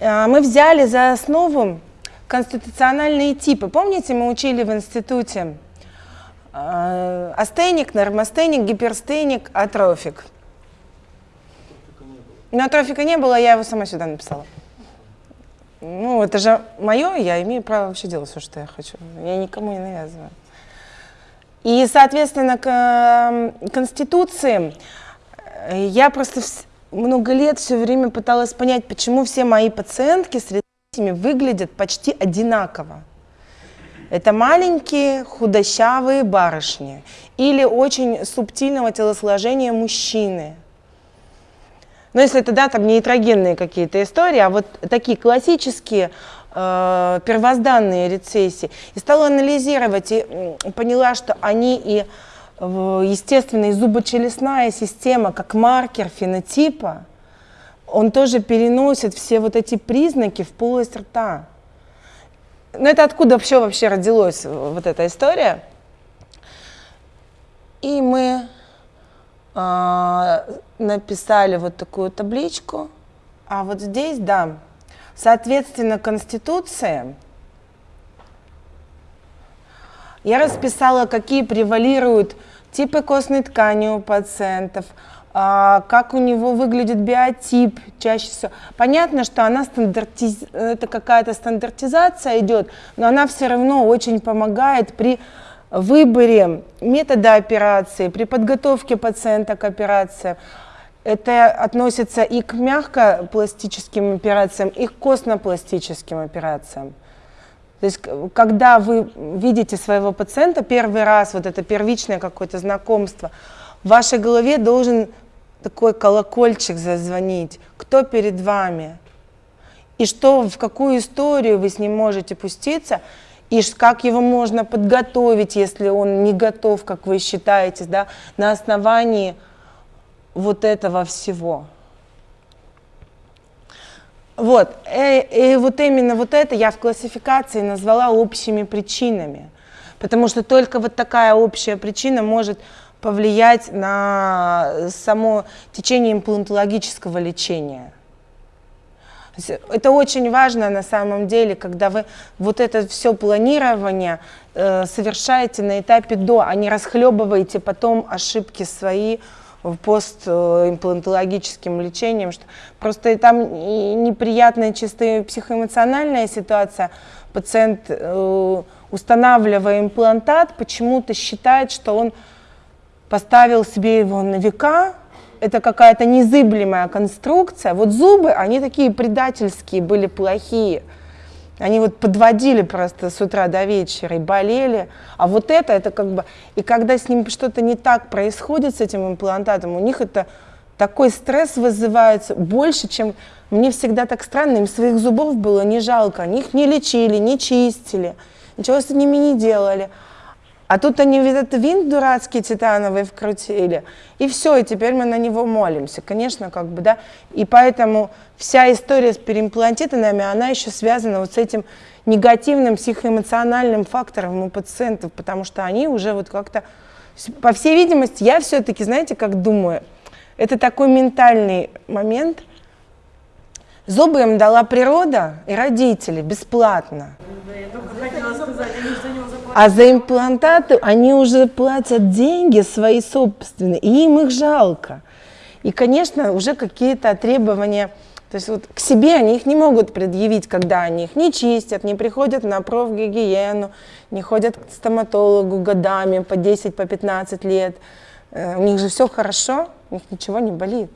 А, мы взяли за основу конституциональные типы. Помните, мы учили в институте а, астеник, нормастеник, гиперстеник, атрофик. Но атрофика не было, я его сама сюда написала. Ну, это же мое, я имею право вообще делать все, что я хочу. Я никому не навязываю. И, соответственно, к Конституции э, я просто много лет все время пыталась понять, почему все мои пациентки с ретинами выглядят почти одинаково. Это маленькие худощавые барышни или очень субтильного телосложения мужчины. Но если это, да, там нейтрогенные какие-то истории, а вот такие классические э, первозданные рецессии. И стала анализировать и поняла, что они и естественная зубочелюстная система, как маркер фенотипа, он тоже переносит все вот эти признаки в полость рта. Но это откуда вообще вообще родилась вот эта история? И мы э, написали вот такую табличку. А вот здесь, да, соответственно, Конституция я расписала, какие превалируют типы костной ткани у пациентов, а, как у него выглядит биотип чаще всего. Понятно, что она стандартиз... это какая-то стандартизация идет, но она все равно очень помогает при выборе метода операции, при подготовке пациента к операции. Это относится и к мягкопластическим операциям, и к костно-пластическим операциям. То есть, когда вы видите своего пациента первый раз, вот это первичное какое-то знакомство, в вашей голове должен такой колокольчик зазвонить. Кто перед вами? И что, в какую историю вы с ним можете пуститься, и как его можно подготовить, если он не готов, как вы считаете, да, на основании вот этого всего. Вот, и, э, и вот именно вот это я в классификации назвала общими причинами, потому что только вот такая общая причина может повлиять на само течение имплантологического лечения. Это очень важно на самом деле, когда вы вот это все планирование э, совершаете на этапе до, а не расхлебываете потом ошибки свои, постимплантологическим лечением, что просто там неприятная чисто психоэмоциональная ситуация. Пациент, э, устанавливая имплантат, почему-то считает, что он поставил себе его на века, это какая-то незыблемая конструкция. Вот зубы, они такие предательские были, плохие. Они вот подводили просто с утра до вечера и болели. А вот это, это как бы... И когда с ним что-то не так происходит с этим имплантатом, у них это такой стресс вызывается больше, чем... Мне всегда так странно, им своих зубов было не жалко. Они их не лечили, не чистили, ничего с ними не делали. А тут они этот винт дурацкий титановый вкрутили, и все, и теперь мы на него молимся. Конечно, как бы, да. И поэтому вся история с переимплантитами, она еще связана вот с этим негативным психоэмоциональным фактором у пациентов, потому что они уже вот как-то, по всей видимости, я все-таки, знаете, как думаю, это такой ментальный момент. Зубы им дала природа и родители бесплатно. я только хотела сказать, они что не а за имплантаты они уже платят деньги свои собственные, и им их жалко. И, конечно, уже какие-то требования, то есть вот к себе они их не могут предъявить, когда они их не чистят, не приходят на профгигиену, не ходят к стоматологу годами по 10, по 15 лет. Э, у них же все хорошо, у них ничего не болит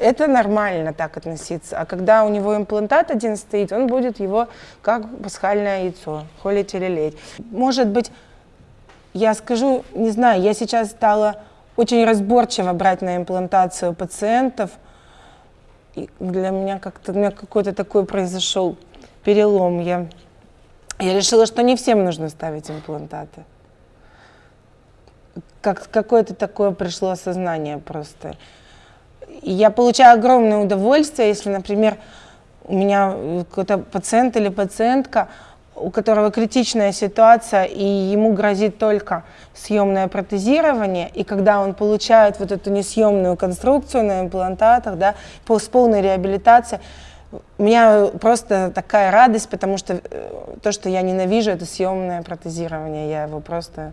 это нормально так относиться. А когда у него имплантат один стоит, он будет его как пасхальное яйцо, холить или лелеять. Может быть, я скажу, не знаю, я сейчас стала очень разборчиво брать на имплантацию пациентов. И для меня как-то, у меня какой-то такой произошел перелом. Я, я решила, что не всем нужно ставить имплантаты. Как, какое-то такое пришло осознание просто. Я получаю огромное удовольствие, если, например, у меня какой-то пациент или пациентка, у которого критичная ситуация, и ему грозит только съемное протезирование, и когда он получает вот эту несъемную конструкцию на имплантатах, да, с полной реабилитацией, у меня просто такая радость, потому что э, то, что я ненавижу, это съемное протезирование. Я его просто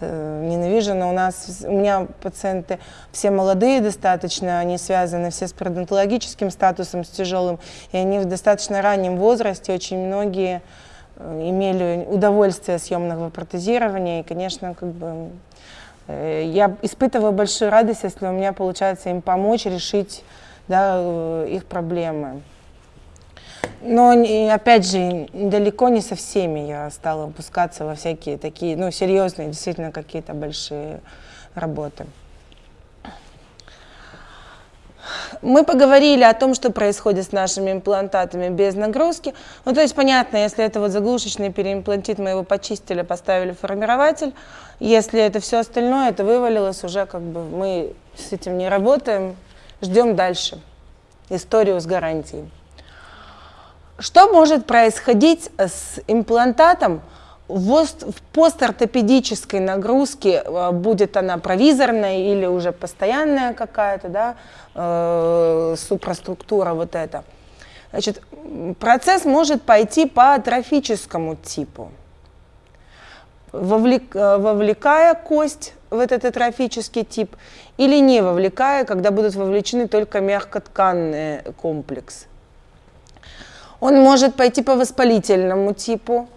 э, ненавижу, но у нас, у меня пациенты все молодые достаточно, они связаны все с пародонтологическим статусом, с тяжелым, и они в достаточно раннем возрасте, очень многие э, имели удовольствие съемного протезирования, и, конечно, как бы э, я испытываю большую радость, если у меня получается им помочь решить да, их проблемы. Но, опять же, далеко не со всеми я стала выпускаться во всякие такие, ну, серьезные, действительно, какие-то большие работы. Мы поговорили о том, что происходит с нашими имплантатами без нагрузки. Ну, то есть, понятно, если это вот заглушечный переимплантит, мы его почистили, поставили формирователь. Если это все остальное, это вывалилось уже, как бы мы с этим не работаем, ждем дальше историю с гарантией. Что может происходить с имплантатом в постортопедической нагрузке, э, будет она провизорная или уже постоянная какая-то, да, э, супраструктура вот эта. Значит, процесс может пойти по атрофическому типу, вовлек, э, вовлекая кость в этот атрофический тип или не вовлекая, когда будут вовлечены только мягкотканные комплексы. Он может пойти по воспалительному типу,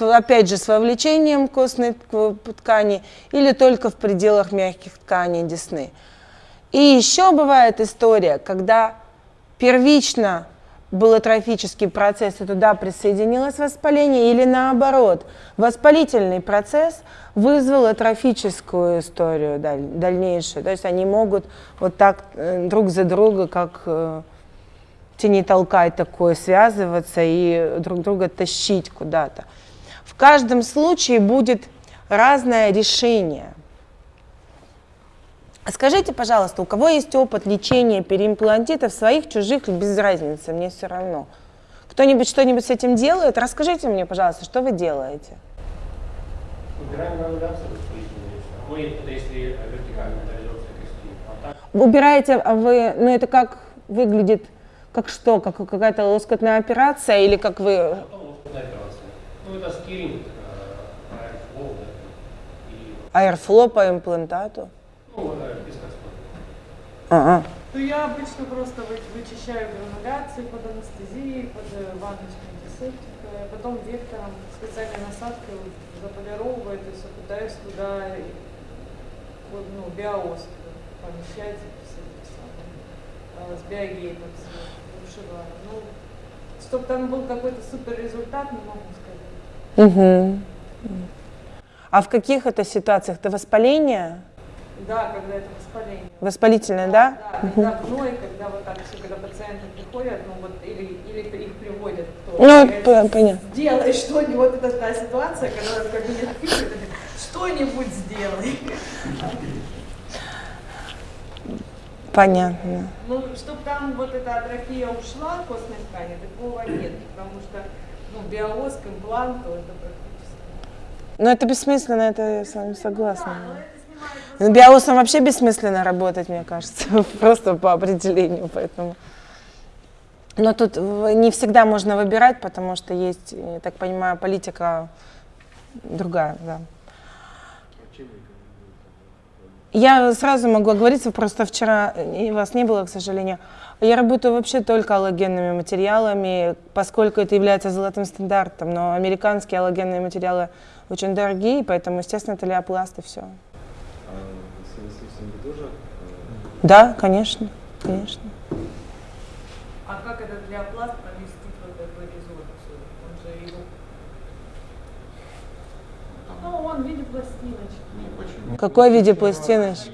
опять же, с вовлечением костной ткани или только в пределах мягких тканей десны. И еще бывает история, когда первично был атрофический процесс, и туда присоединилось воспаление, или наоборот, воспалительный процесс вызвал атрофическую историю дальнейшую. То есть они могут вот так э, друг за друга, как э, тяни толкай такое, связываться и друг друга тащить куда-то. В каждом случае будет разное решение. Скажите, пожалуйста, у кого есть опыт лечения переимплантитов своих, чужих, без разницы, мне все равно. Кто-нибудь что-нибудь с этим делает? Расскажите мне, пожалуйста, что вы делаете? Убираем это если вертикальная. А так... Убираете, а вы, ну это как выглядит как что? Как какая-то лоскотная операция или как вы... Операция. Ну, это скиринг, аэрфлоу, да. И... Аэрфло по имплантату? Ну, бесконечно. Ага. Ну, я обычно просто вычищаю грануляции под анестезией, под э, ванночкой антисептика, потом вектором специальной насадкой заполировываю, то есть пытаюсь туда ну, биоз помещать с биогейтом вышиваю. Ну, чтобы там был какой-то супер результат, не могу сказать. Угу. А в каких это ситуациях? Это воспаление? Да, когда это воспаление. Воспалительное, да? Да, да когда гной, когда вот так все, когда пациенты приходят, ну вот, или, или их приводят кто Ну, понятно. Сделай что-нибудь, вот это та ситуация, когда в кабинет пишут, что-нибудь сделай. Понятно. Ну, чтобы там вот эта атрофия ушла костной ткани, такого нет, потому что ну, биовоз к импланту это практически. Ну, это бессмысленно, это я с вами согласна. Да, но Биосом вообще бессмысленно работать, мне кажется, просто по определению, поэтому. Но тут не всегда можно выбирать, потому что есть, я так понимаю, политика другая, да. Я сразу могу оговориться, просто вчера вас не было, к сожалению. Я работаю вообще только аллогенными материалами, поскольку это является золотым стандартом, но американские аллогенные материалы очень дорогие, поэтому, естественно, это леопласт и все. А тоже? Да, конечно, конечно. А как этот леопласт поместить в этот резорцию? Он же его... Ну, он в виде пластиночки. В какой виде пластиночки?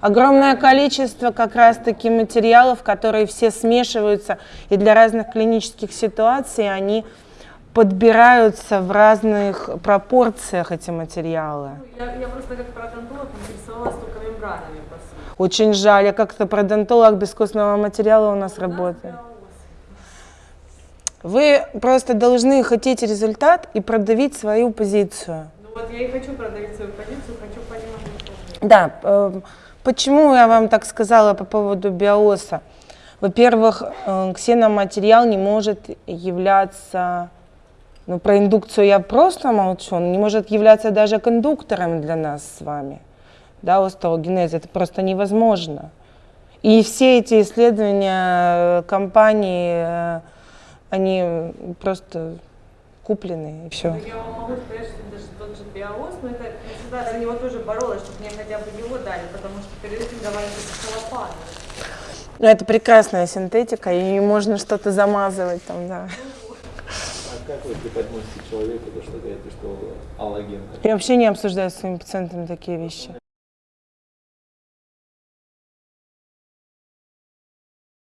Огромное количество как раз-таки материалов, которые все смешиваются, и для разных клинических ситуаций они подбираются в разных пропорциях эти материалы. Я, я просто как пародонтолог интересовалась только мембранами. Очень жаль, я как-то пародонтолог без костного материала у нас работает. Вы просто должны хотеть результат и продавить свою позицию. Вот я и хочу продавить свою позицию, хочу понимать, Да, э, почему я вам так сказала по поводу биоса? Во-первых, э, ксеноматериал не может являться, ну про индукцию я просто молчу, он не может являться даже кондуктором для нас с вами, да, остеогенез, это просто невозможно. И все эти исследования э, компании, э, они просто куплены и все. Так Я вам могу сказать, что даже тот же биоз, но это я всегда за него тоже боролась, чтобы мне хотя бы его дали, потому что перед этим давали только целлофан. Ну, это прекрасная синтетика, и можно что-то замазывать там, да. А как вы преподносите человеку то, что говорите, что аллоген? Я вообще не обсуждаю с своими пациентами такие вещи.